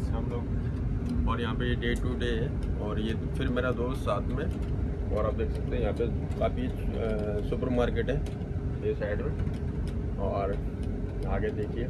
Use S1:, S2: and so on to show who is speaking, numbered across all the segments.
S1: आज हम लोग, और यहाँ पे ये डे टू डे है, और ये फिर मेरा दोस्त साथ में, और आप देख सकते हैं यहाँ पे काफ़ी सुपर मार्केट है ये साइड में, और आगे देखिए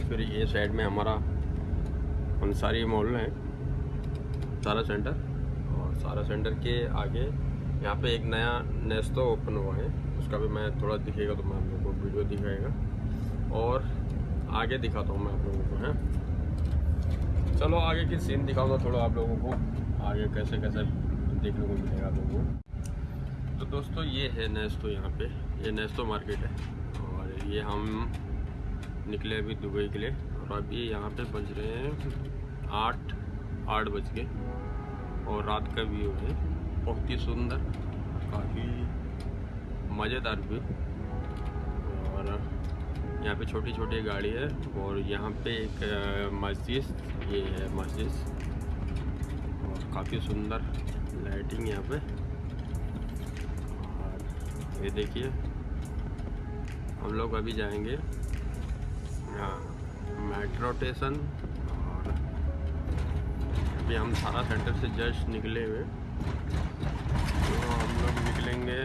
S1: फिर ये साइड में हमारा अंसारी मॉल है, सारा सेंटर और सारा सेंटर के आगे यहाँ पे एक नया नेस्तो ओपन हुआ है, उसका भी मैं थोड़ा दिखेगा तो मैं आप लोगों को वीडियो दिखाएगा, और आगे दिखाता हूँ मैं आप लोगों को, है। चलो आगे की सीन दिखाऊँगा थोड़ा आप लोगों को। आगे कैसे कैसे देखने को मिलेगा आप लोगों को। तो दोस्तों, ये है नेस्तो यहाँ पे। ये नेस्तो मार्केट है। और ये हम निकले अभी दुबई के लिए। और अभी यहाँ पे बज रहे हैं आठ आठ बज के। और रात का व्यू है। बहुत ही सुंदर, काफ़ी मज़ेदार व्यू। और यहाँ पे छोटी छोटी गाड़ी है और यहाँ पे एक मस्जिद, ये है मस्जिद। और काफ़ी सुंदर लाइटिंग यहाँ पे। और ये देखिए, हम लोग अभी जाएँगे मेट्रो स्टेशन और अभी हम थाना सेंटर से जस्ट निकले हुए। तो हम लोग निकलेंगे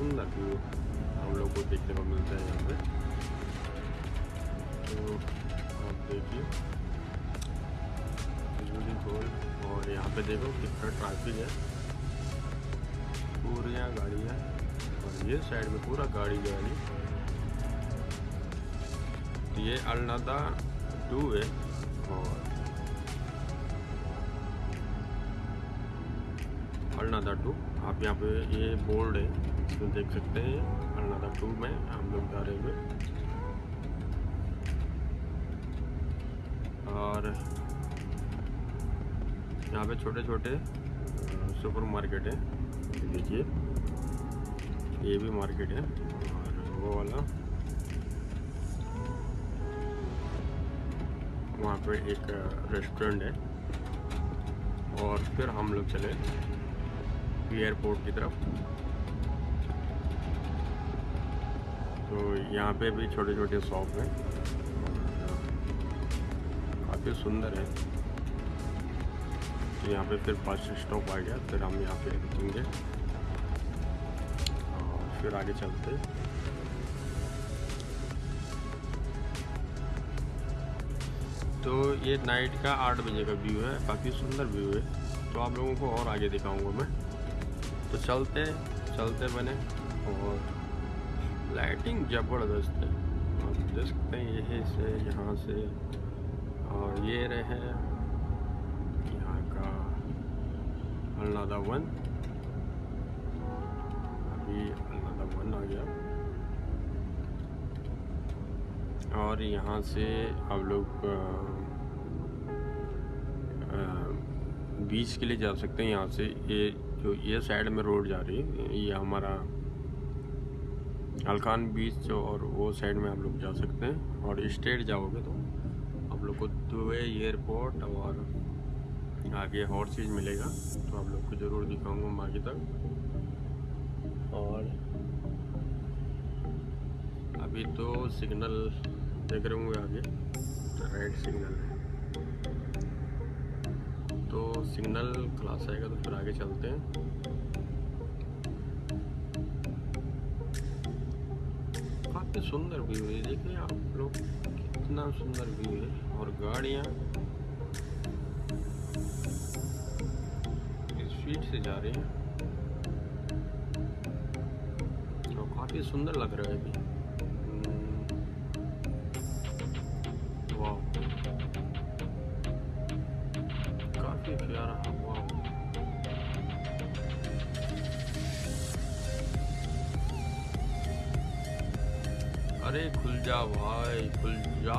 S1: सुंदर व्यू हम लोग को देखने को मिलता है यहाँ पे तो आप देखिए और यहाँ पे देखो कितना ट्रैफ़िक है। पूरी यहाँ गाड़ी है और ये साइड में पूरा गाड़ी गाड़ी तो ये अलनादा टू है। और अलनादा टू आप यहाँ पे ये बोर्ड है। तो देख सकते हैं? अलनादा टू में हम लोग जा रहे हुए और यहाँ पे छोटे छोटे सुपर मार्केट है। देखिए, ये भी मार्केट है। और वो वाला, वहाँ पे एक रेस्टोरेंट है। और फिर हम लोग चले एयरपोर्ट की तरफ़। तो यहाँ पे भी छोटे छोटे शॉप हैं। काफ़ी सुंदर है। तो यहाँ पे फिर बस स्टॉप आ गया, फिर हम यहाँ पे रुकेंगे। और फिर आगे चलते तो ये नाइट का आठ बजे का व्यू है, काफ़ी सुंदर व्यू है। तो आप लोगों को और आगे दिखाऊँगा मैं। तो चलते चलते बने और लाइटिंग ज़बरदस्त है। आप देख सकते हैं, यही से, यहाँ से। और ये रहे यहाँ का अल्लादा वन अभी अल्लादा वन आ गया। और यहाँ से आप लोग बीच के लिए जा सकते हैं। यहाँ से ये जो ये साइड में रोड जा रही है, ये हमारा अलखान बीच और वो साइड में आप लोग जा सकते हैं और स्ट्रेट जाओगे तो आप लोग को दुबई एयरपोर्ट और आगे और चीज़ मिलेगा तो आप लोग को ज़रूर दिखाऊँगा आगे तक। और अभी तो सिग्नल देख रहे होंगे आगे रेड सिग्नल। है तो सिग्नल क्लास आएगा तो फिर आगे चलते हैं। काफ़ी सुंदर व्यू है, देखिए आप लोग, कितना सुंदर व्यू है, और गाड़िया। स्पीड से जा रही हैं। और काफ़ी सुंदर लग रहा है अभी। अरे खुल जा भाई खुल जा।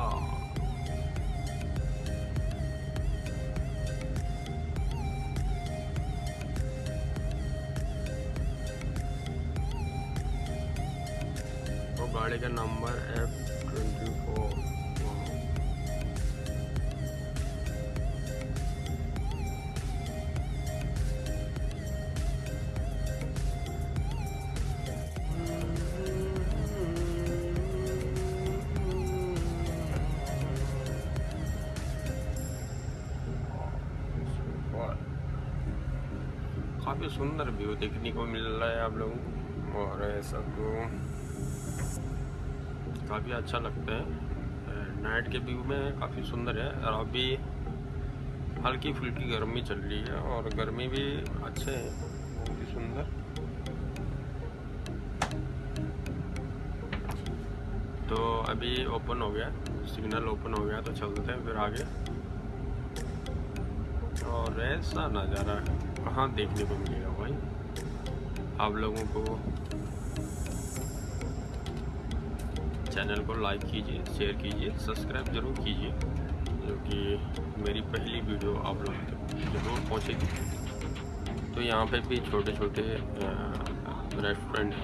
S1: तो गाड़ी का नंबर एफ़ ट्वेंटी काफ़ी सुंदर व्यू देखने को मिल रहा है आप लोगों को। और ऐसा तो काफ़ी अच्छा लगता है। नाइट के व्यू में काफ़ी सुंदर है। और अभी हल्की फुल्की गर्मी चल रही है और गर्मी भी अच्छे है। बहुत ही सुंदर। तो अभी ओपन हो गया। सिग्नल ओपन हो गया तो चलते हैं फिर आगे। और ऐसा नज़ारा कहाँ देखने को मिलेगा भाई। आप लोगों को चैनल को लाइक कीजिए शेयर कीजिए सब्सक्राइब ज़रूर कीजिए, जो कि मेरी पहली वीडियो आप लोगों तक ज़रूर पहुँचेगी तो यहाँ पे भी छोटे छोटे रेस्टोरेंट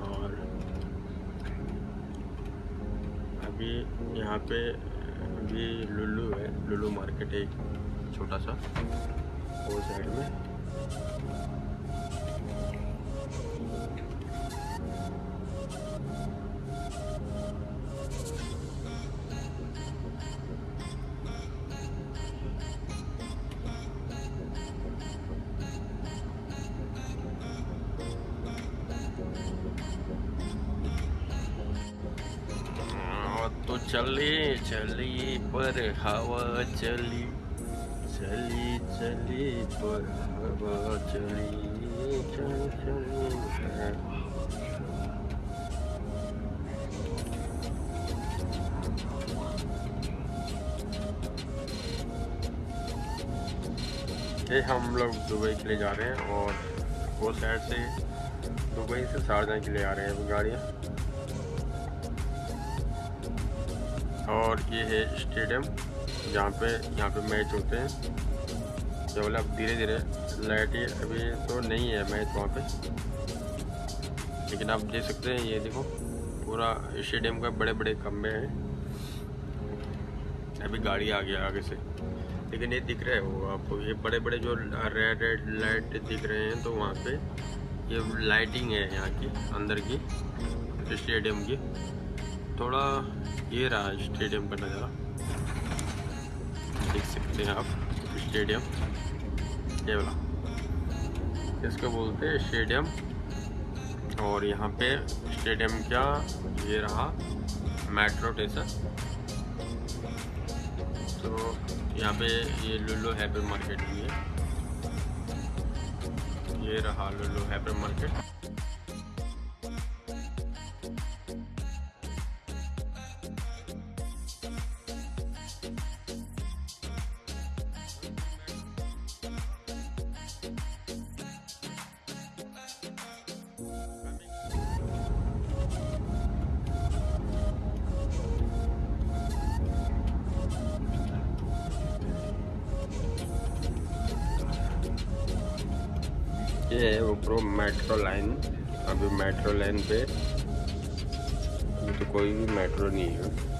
S1: और अभी यहाँ पे भी लुल्लू है, लुल्लू मार्केट है। छोटा सा। वो साइड में। तो चली चली पर हवा चली। चली चली पर हवा चली चली। चली ये हम लोग दुबई के लिए जा रहे हैं और वो साइड से दुबई से शारजा के लिए आ रहे हैं गाड़ियाँ। और ये है स्टेडियम। जहाँ पे, यहाँ पे मैच होते हैं। केवल अब धीरे धीरे लाइट अभी तो नहीं है मैच वहाँ पे। लेकिन आप देख सकते हैं, ये देखो, पूरा स्टेडियम का बड़े बड़े खंभे हैं। अभी गाड़ी आ गया आगे से। लेकिन ये दिख रहे हो आपको, ये बड़े बड़े जो रेड रेड लाइट दिख रहे हैं तो वहाँ पे ये लाइटिंग है यहाँ की, अंदर की स्टेडियम की। थोड़ा ये रहा स्टेडियम का नज़ारा। देख सकते हैं आप, स्टेडियम। ये वाला। इसको बोलते हैं स्टेडियम। और यहाँ पे स्टेडियम क्या, ये रहा मेट्रो स्टेशन। तो यहाँ पे ये लुल्लू हैपर मार्केट भी है। ये रहा लुल्लू हैपर मार्केट। ये है ऊपर मेट्रो लाइन अभी मेट्रो लाइन पे। तो कोई भी मेट्रो नहीं है।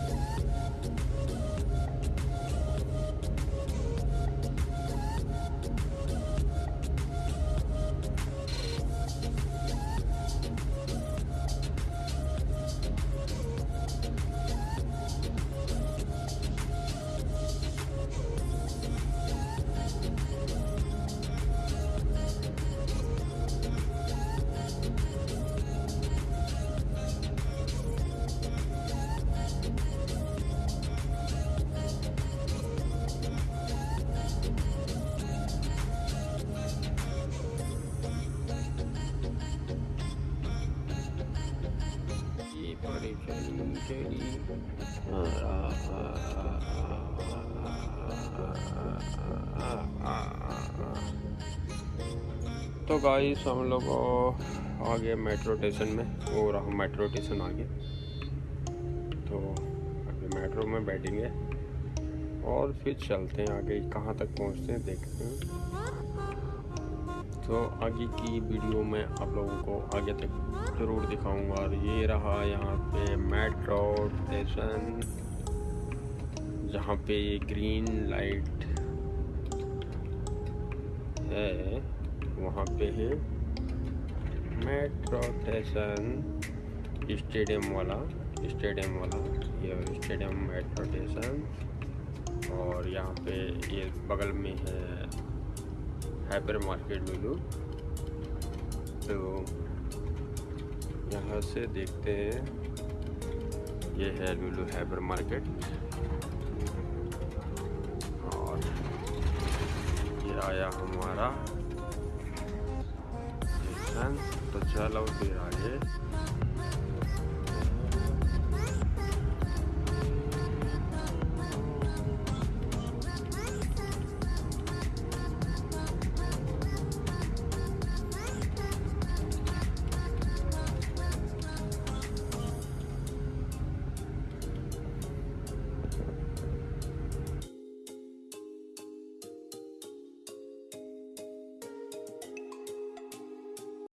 S1: तो गाइस हम लोग आ गए मेट्रो स्टेशन में और हम मेट्रो स्टेशन आ गए तो अभी मेट्रो में बैठेंगे। और फिर चलते हैं आगे, कहाँ तक पहुँचते हैं, देखते हैं। तो आगे की वीडियो में आप लोगों को आगे तक ज़रूर दिखाऊँगा। और ये रहा यहाँ पे मेट्रो स्टेशन जहाँ पे ये ग्रीन लाइट है। वहाँ पे है मेट्रो स्टेशन स्टेडियम वाला स्टेडियम वाला, ये स्टेडियम मेट्रो स्टेशन और यहाँ पे ये बगल में है हाइपर मार्केट लुलू तो यहाँ से देखते हैं। ये है लुलू हाइपर मार्केट और ये आया हमारा। तो चलो फिर आगे।